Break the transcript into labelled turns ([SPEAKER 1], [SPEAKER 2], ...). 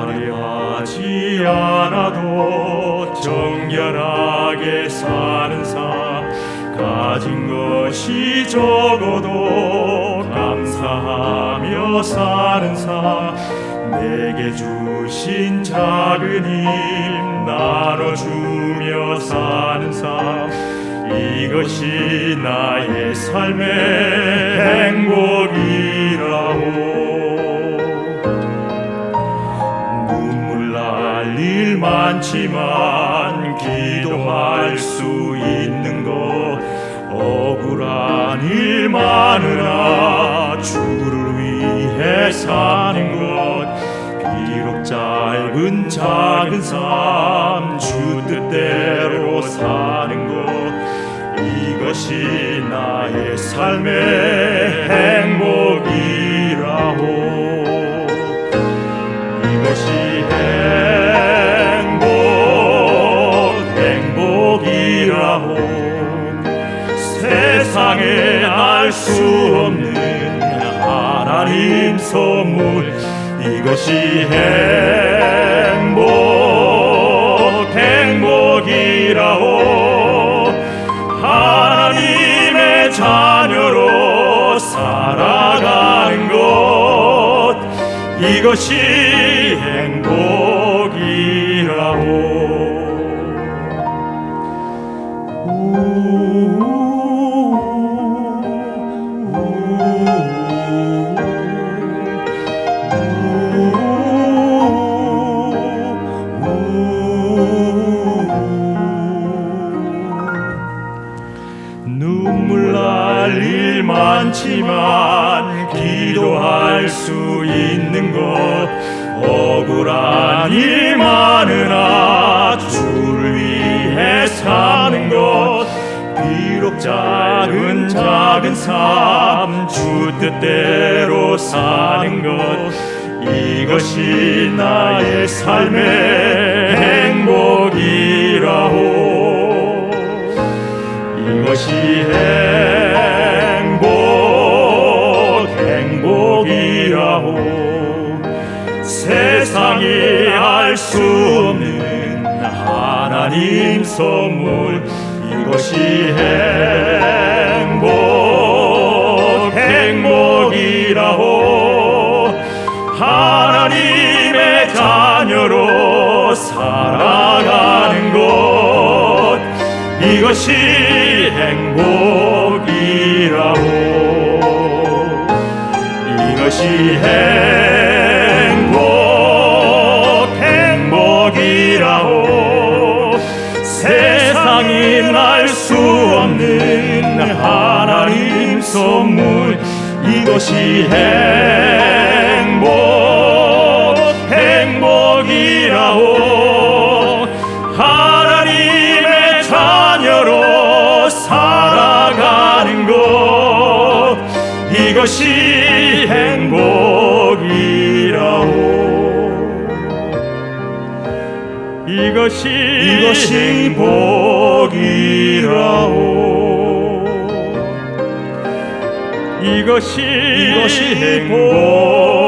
[SPEAKER 1] 화려하지 않아도 정결하게 사는 삶 가진 것이 적어도 감사하며 사는 삶 내게 주신 작은 힘 나눠주며 사는 삶 이것이 나의 삶의 행복이라오. 눈물 날 일 많지만 기도할 수 있는 것 억울한 일 주를 사는 것 비록 짧은 작은 삶 주 뜻대로 사는 것 이것이 나의 삶의 행복이라오 이것이 행복 행복이라고. 세상에 알 수 없는 하나님 선물 이것이 행복 행복이라고 하나님의 자녀로 살아가는 것 이것이 많지만 기도할 수 있는 것 억울한 일 많으나 주를 위해 사는 것. 비록 작은 작은 삶 주 뜻대로 사는 것 이것이 나의 삶의 행복이라오 이것이 행복 세상이 알 수 없는 하나님 선물 이것이 행복 행복이라오. 하나님의 자녀로 살아가는 것 이것이 행복이라오. 이것이 행복 알 수 없는 하나님 선물. 이것이 행복 행복이라오. 하나님의 자녀로 살아가는 것. 이것이 행복이라오 이것이 이것이 행복이라오. 이것이 이것이 행복